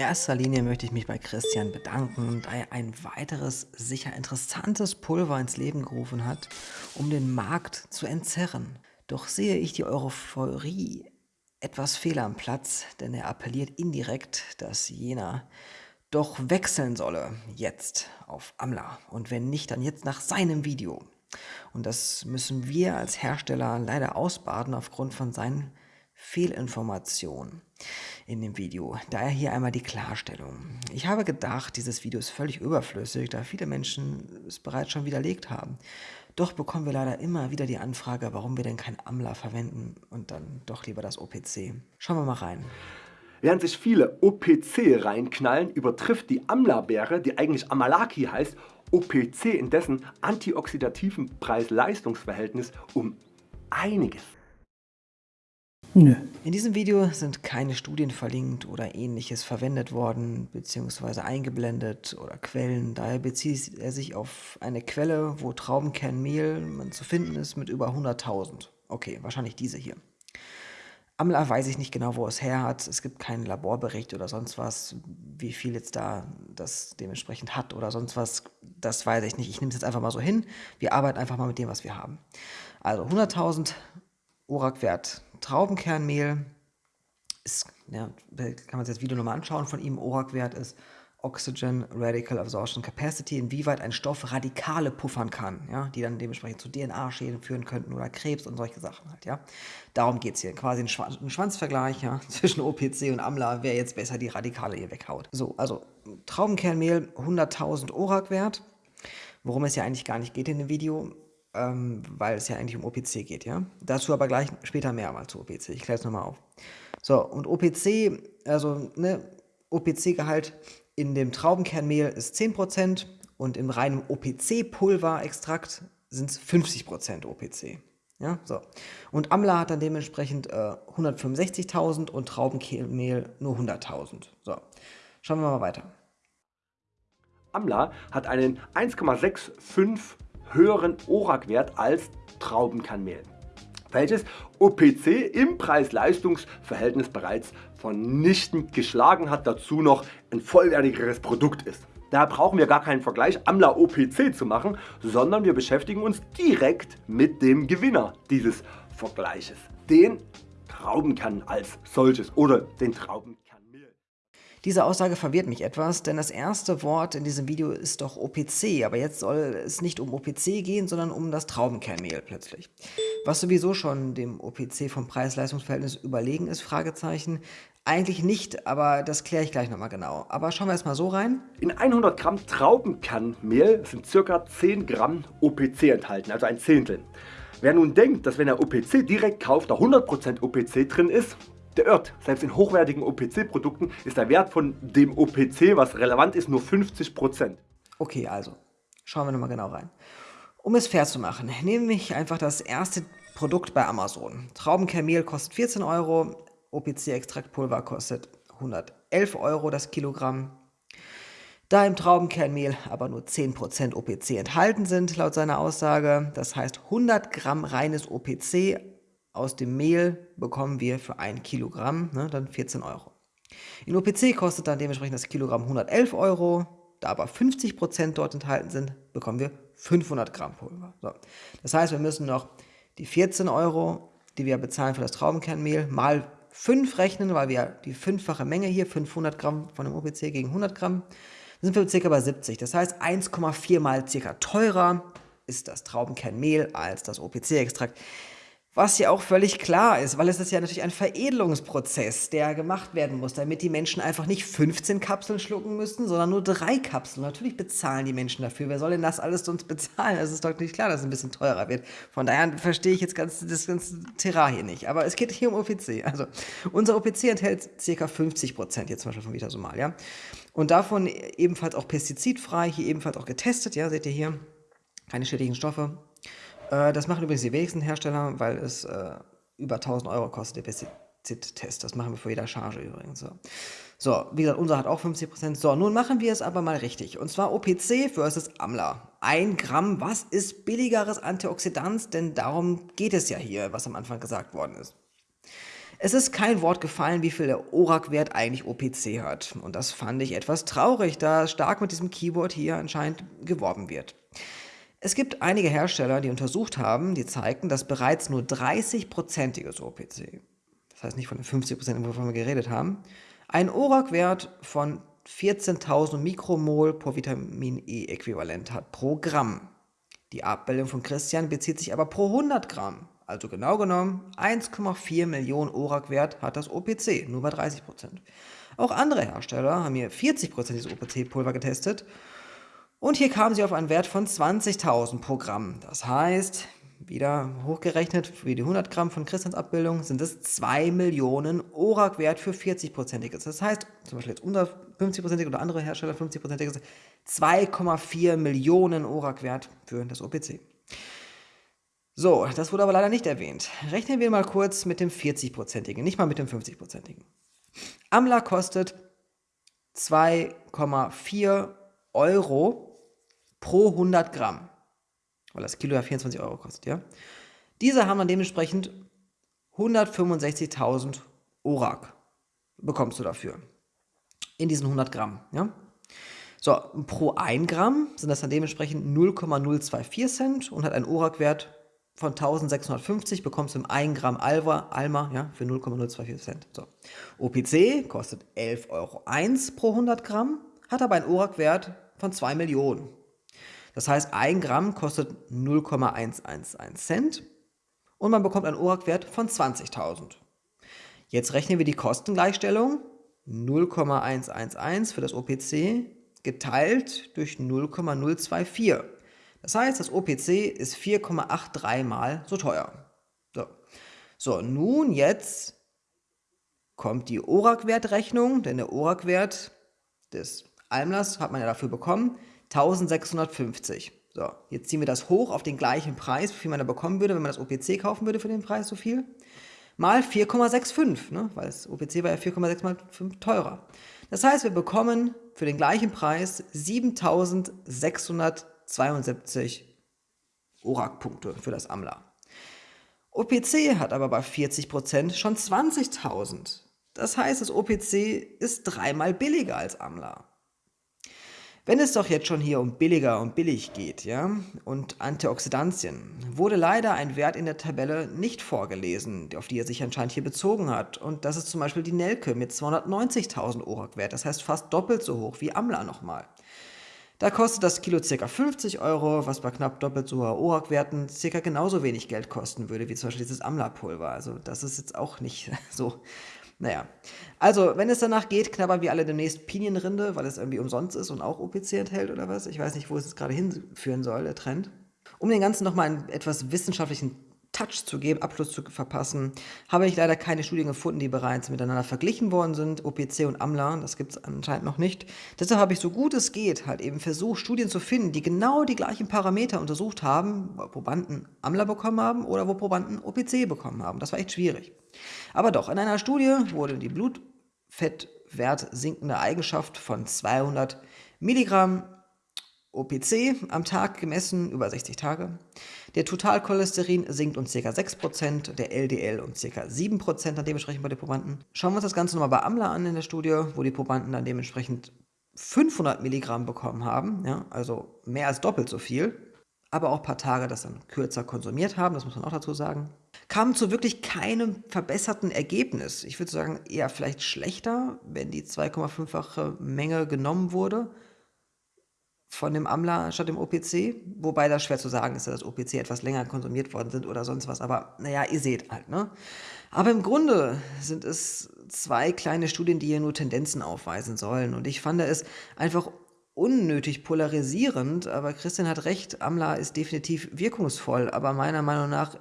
Erster Linie möchte ich mich bei Christian bedanken, da er ein weiteres, sicher interessantes Pulver ins Leben gerufen hat, um den Markt zu entzerren. Doch sehe ich die Euphorie etwas fehl am Platz, denn er appelliert indirekt, dass jener doch wechseln solle, jetzt auf Amla. Und wenn nicht, dann jetzt nach seinem Video. Und das müssen wir als Hersteller leider ausbaden aufgrund von seinen Fehlinformationen in dem Video. Daher hier einmal die Klarstellung. Ich habe gedacht, dieses Video ist völlig überflüssig, da viele Menschen es bereits schon widerlegt haben. Doch bekommen wir leider immer wieder die Anfrage, warum wir denn kein AMLA verwenden und dann doch lieber das OPC. Schauen wir mal rein. Während sich viele OPC reinknallen, übertrifft die Amla-Beere, die eigentlich Amalaki heißt, OPC in dessen antioxidativen Preis-Leistungs-Verhältnis um einiges. Nö. In diesem Video sind keine Studien verlinkt oder ähnliches verwendet worden bzw. eingeblendet oder Quellen. Daher bezieht er sich auf eine Quelle, wo Traubenkernmehl zu finden ist mit über 100.000. Okay, wahrscheinlich diese hier. Amla weiß ich nicht genau, wo es her hat. Es gibt keinen Laborbericht oder sonst was, wie viel jetzt da das dementsprechend hat oder sonst was. Das weiß ich nicht. Ich nehme es jetzt einfach mal so hin. Wir arbeiten einfach mal mit dem, was wir haben. Also 100.000 ORAC-Wert Traubenkernmehl. Ist, ja, kann man sich das Video nochmal anschauen von ihm. ORAC-Wert ist Oxygen Radical Absorption Capacity, inwieweit ein Stoff Radikale puffern kann, ja, die dann dementsprechend zu DNA-Schäden führen könnten oder Krebs und solche Sachen halt, ja. Darum geht es hier. Quasi ein, Schwanz, ein Schwanzvergleich ja, zwischen OPC und Amla, wer jetzt besser die Radikale hier weghaut. So, also Traubenkernmehl 100.000 ORAC-Wert, worum es ja eigentlich gar nicht geht in dem Video, ähm, weil es ja eigentlich um OPC geht, ja. Dazu aber gleich später mehr mal zu OPC. Ich kläre es nochmal auf. So, und OPC, also ne, OPC-Gehalt in dem Traubenkernmehl ist 10% und im reinen OPC-Pulverextrakt sind es 50% OPC. Ja, so. Und Amla hat dann dementsprechend äh, 165.000 und Traubenkernmehl nur 100.000. So, schauen wir mal weiter. Amla hat einen 1,65 höheren ORAC-Wert als Traubenkernmehl welches OPC im Preis-Leistungs-Verhältnis bereits vernichtend geschlagen hat, dazu noch ein vollwertigeres Produkt ist. Daher brauchen wir gar keinen Vergleich Amla OPC zu machen, sondern wir beschäftigen uns direkt mit dem Gewinner dieses Vergleiches, den Traubenkern als solches oder den Traubenkern. Diese Aussage verwirrt mich etwas, denn das erste Wort in diesem Video ist doch OPC, aber jetzt soll es nicht um OPC gehen, sondern um das Traubenkernmehl plötzlich. Was sowieso schon dem OPC vom Preis-Leistungs-Verhältnis überlegen ist, Fragezeichen. Eigentlich nicht, aber das kläre ich gleich nochmal genau. Aber schauen wir erstmal so rein. In 100 Gramm Traubenkernmehl sind ca. 10 Gramm OPC enthalten, also ein Zehntel. Wer nun denkt, dass wenn er OPC direkt kauft, da 100% OPC drin ist, irrt. Selbst in hochwertigen OPC-Produkten ist der Wert von dem OPC, was relevant ist, nur 50%. Okay, also schauen wir nochmal genau rein. Um es fair zu machen, nehme ich einfach das erste Produkt bei Amazon. Traubenkernmehl kostet 14 Euro, OPC-Extraktpulver kostet 111 Euro das Kilogramm. Da im Traubenkernmehl aber nur 10% OPC enthalten sind, laut seiner Aussage, das heißt 100 Gramm reines OPC aus dem Mehl bekommen wir für ein Kilogramm ne, dann 14 Euro. In OPC kostet dann dementsprechend das Kilogramm 111 Euro, da aber 50% dort enthalten sind, bekommen wir 500 Gramm Pulver. So. Das heißt, wir müssen noch die 14 Euro, die wir bezahlen für das Traubenkernmehl, mal 5 rechnen, weil wir die fünffache Menge hier, 500 Gramm von dem OPC gegen 100 Gramm, sind wir circa bei 70. Das heißt, 1,4 mal circa teurer ist das Traubenkernmehl als das OPC-Extrakt. Was ja auch völlig klar ist, weil es ist ja natürlich ein Veredelungsprozess, der gemacht werden muss, damit die Menschen einfach nicht 15 Kapseln schlucken müssen, sondern nur drei Kapseln. Natürlich bezahlen die Menschen dafür. Wer soll denn das alles sonst bezahlen? Es ist doch nicht klar, dass es ein bisschen teurer wird. Von daher verstehe ich jetzt ganz, das ganze Terrain hier nicht. Aber es geht hier um OPC. Also unser OPC enthält ca. 50 Prozent jetzt zum Beispiel von Vitasomal, ja. Und davon ebenfalls auch pestizidfrei, hier ebenfalls auch getestet, ja, seht ihr hier. Keine schädlichen Stoffe, äh, das machen übrigens die wenigsten Hersteller, weil es äh, über 1000 Euro kostet, der Pestizid-Test. Das machen wir für jeder Charge übrigens. So. so, wie gesagt, unser hat auch 50%. So, nun machen wir es aber mal richtig. Und zwar OPC versus Amla. Ein Gramm, was ist billigeres Antioxidant? Denn darum geht es ja hier, was am Anfang gesagt worden ist. Es ist kein Wort gefallen, wie viel der ORAC-Wert eigentlich OPC hat. Und das fand ich etwas traurig, da stark mit diesem Keyword hier anscheinend geworben wird. Es gibt einige Hersteller, die untersucht haben, die zeigten, dass bereits nur 30-prozentiges OPC, das heißt nicht von den 50 Prozent, wovon wir geredet haben, einen ORAC-Wert von 14.000 Mikromol pro Vitamin E-Äquivalent hat pro Gramm. Die Abbildung von Christian bezieht sich aber pro 100 Gramm. Also genau genommen 1,4 Millionen ORAC-Wert hat das OPC, nur bei 30%. Auch andere Hersteller haben hier 40% dieses OPC-Pulver getestet und hier kamen sie auf einen Wert von 20.000 pro Gramm. Das heißt, wieder hochgerechnet, für die 100 Gramm von Christians Abbildung sind es 2 Millionen ORAC-Wert für 40-prozentiges. Das heißt, zum Beispiel jetzt unter 50-prozentig oder andere Hersteller 50-prozentiges, 2,4 Millionen ORAC-Wert für das OPC. So, das wurde aber leider nicht erwähnt. Rechnen wir mal kurz mit dem 40-prozentigen, nicht mal mit dem 50-prozentigen. Amla kostet 2,4 Euro pro 100 Gramm, weil das Kilo ja 24 Euro kostet, ja. Diese haben dann dementsprechend 165.000 Orak bekommst du dafür. In diesen 100 Gramm, ja. So, pro 1 Gramm sind das dann dementsprechend 0,024 Cent und hat einen Orak-Wert von 1650 bekommst du im 1 Gramm Alva, Alma ja, für 0,024 Cent. So. OPC kostet 11,01 Euro pro 100 Gramm, hat aber einen ORAC-Wert von 2 Millionen. Das heißt, 1 Gramm kostet 0,111 Cent und man bekommt einen ORAC-Wert von 20.000. Jetzt rechnen wir die Kostengleichstellung 0,111 für das OPC geteilt durch 0,024. Das heißt, das OPC ist 4,83 mal so teuer. So, so nun jetzt kommt die ORAC-Wertrechnung, denn der ORAC-Wert des Almlers hat man ja dafür bekommen, 1650. So, jetzt ziehen wir das hoch auf den gleichen Preis, wie viel man da bekommen würde, wenn man das OPC kaufen würde für den Preis so viel, mal 4,65, ne? weil das OPC war ja 4,6 mal 5 teurer. Das heißt, wir bekommen für den gleichen Preis 7600 72 ORAC-Punkte für das AMLA. OPC hat aber bei 40% schon 20.000. Das heißt, das OPC ist dreimal billiger als AMLA. Wenn es doch jetzt schon hier um billiger und billig geht, ja, und Antioxidantien, wurde leider ein Wert in der Tabelle nicht vorgelesen, auf die er sich anscheinend hier bezogen hat. Und das ist zum Beispiel die Nelke mit 290.000 ORAC-Wert, das heißt fast doppelt so hoch wie AMLA nochmal. Da kostet das Kilo ca. 50 Euro, was bei knapp doppelt so hohen ORAC-Werten ca. genauso wenig Geld kosten würde, wie zum Beispiel dieses Amla-Pulver. Also das ist jetzt auch nicht so, naja. Also, wenn es danach geht, knabbern wir alle demnächst Pinienrinde, weil es irgendwie umsonst ist und auch OPC enthält oder was. Ich weiß nicht, wo es jetzt gerade hinführen soll, der Trend. Um den Ganzen nochmal einen etwas wissenschaftlichen Touch zu geben, Abschluss zu verpassen, habe ich leider keine Studien gefunden, die bereits miteinander verglichen worden sind, OPC und AMLA, das gibt es anscheinend noch nicht. Deshalb habe ich so gut es geht halt eben versucht, Studien zu finden, die genau die gleichen Parameter untersucht haben, wo Probanden AMLA bekommen haben oder wo Probanden OPC bekommen haben. Das war echt schwierig. Aber doch, in einer Studie wurde die Blutfettwert sinkende Eigenschaft von 200 Milligramm OPC am Tag gemessen über 60 Tage. Der Totalcholesterin sinkt um ca. 6%, der LDL um ca. 7% dann dementsprechend bei den Probanden. Schauen wir uns das Ganze nochmal bei AMLA an in der Studie, wo die Probanden dann dementsprechend 500 Milligramm bekommen haben, ja, also mehr als doppelt so viel, aber auch ein paar Tage das dann kürzer konsumiert haben, das muss man auch dazu sagen, kamen zu wirklich keinem verbesserten Ergebnis. Ich würde sagen, eher vielleicht schlechter, wenn die 2,5-fache Menge genommen wurde, von dem AMLA statt dem OPC, wobei das schwer zu sagen ist, dass das OPC etwas länger konsumiert worden sind oder sonst was, aber naja, ihr seht halt, ne? Aber im Grunde sind es zwei kleine Studien, die hier nur Tendenzen aufweisen sollen und ich fand es einfach unnötig polarisierend, aber Christian hat recht, AMLA ist definitiv wirkungsvoll, aber meiner Meinung nach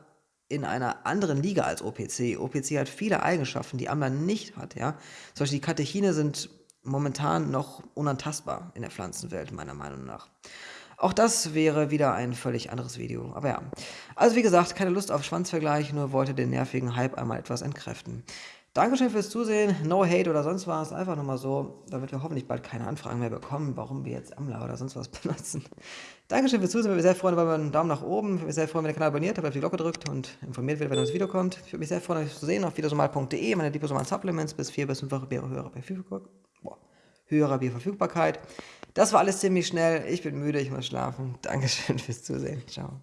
in einer anderen Liga als OPC. OPC hat viele Eigenschaften, die AMLA nicht hat, ja. Zum Beispiel die Katechine sind momentan noch unantastbar in der Pflanzenwelt, meiner Meinung nach. Auch das wäre wieder ein völlig anderes Video. Aber ja, also wie gesagt, keine Lust auf Schwanzvergleich, nur wollte den nervigen Hype einmal etwas entkräften. Dankeschön fürs Zusehen. No Hate oder sonst was. Einfach nur mal so, damit wir hoffentlich bald keine Anfragen mehr bekommen, warum wir jetzt Amla oder sonst was benutzen. Dankeschön fürs Zusehen. Würde mich sehr freuen, wenn man einen Daumen nach oben. Würde mich sehr freuen, wenn ihr den Kanal abonniert habt, auf die Glocke drückt und informiert wird, wenn das Video kommt. Ich würde mich sehr freuen, euch zu sehen auf videosomal.de. Meine liposomalen Supplements bis vier bis fünffache Bier höherer Verfügbarkeit. Höherer Bierverfügbarkeit. Das war alles ziemlich schnell. Ich bin müde, ich muss schlafen. Dankeschön fürs Zusehen. Ciao.